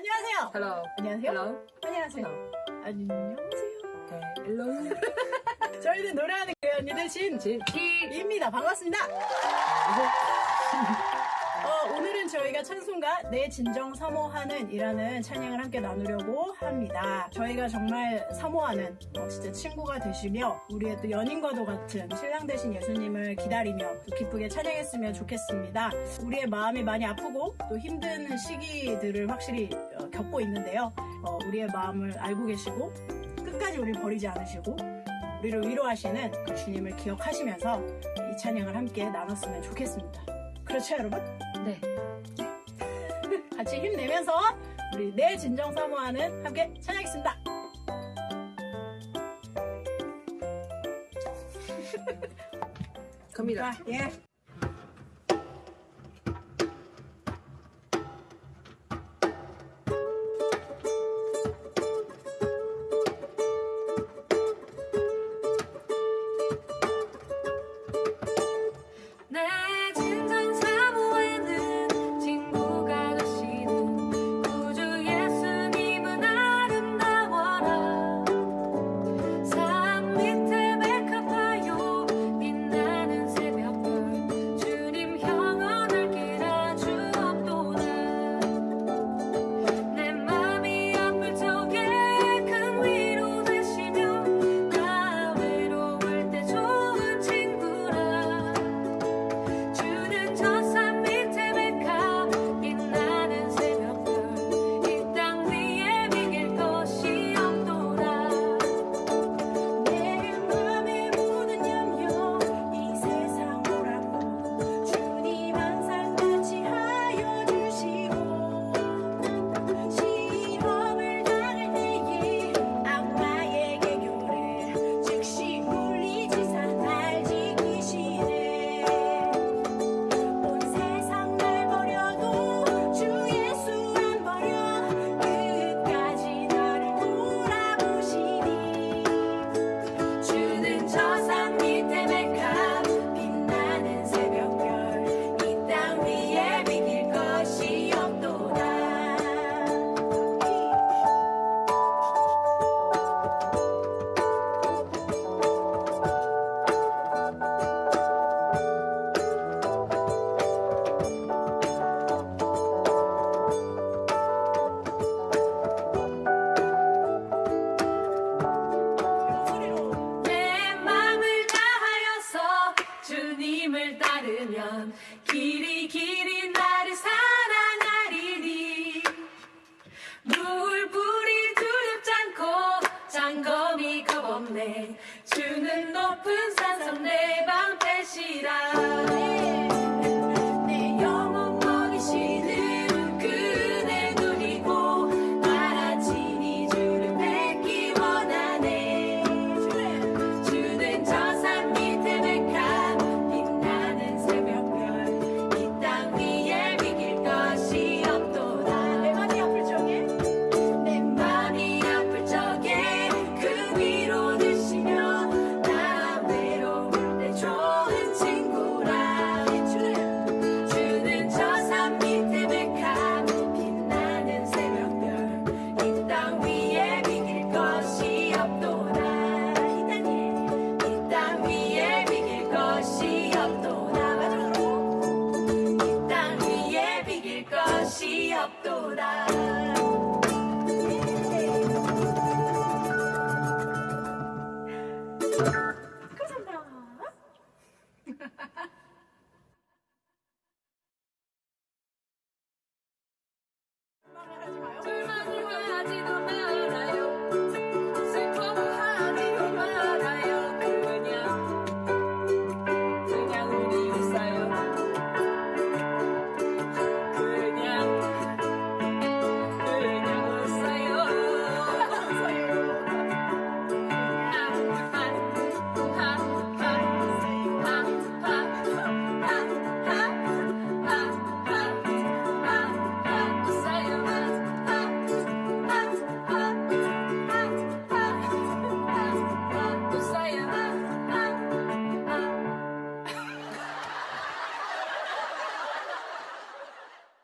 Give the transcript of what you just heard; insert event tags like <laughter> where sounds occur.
안녕하세요. Hello. 안녕하세요. Hello. 안녕하세요. 안녕하세요. Okay. Hello. 저희는 노래하는 그 언니들 신, 진. 입니다. 반갑습니다. 어, 오늘은 저희가 찬송가 내 진정 사모하는 이라는 찬양을 함께 나누려고 합니다. 저희가 정말 사모하는 어, 진짜 친구가 되시며 우리의 또 연인과도 같은 신랑 되신 예수님을 기다리며 또 기쁘게 찬양했으면 좋겠습니다. 우리의 마음이 많이 아프고 또 힘든 시기들을 확실히 어, 겪고 있는데요. 어, 우리의 마음을 알고 계시고 끝까지 우리 버리지 않으시고 우리를 위로하시는 그 주님을 기억하시면서 이 찬양을 함께 나눴으면 좋겠습니다. 그렇죠, 여러분? 네. <laughs> 같이 힘내면서 우리 내 진정 사모하는 함께 찬양하겠습니다. 갑니다. 자, 예. 없도다.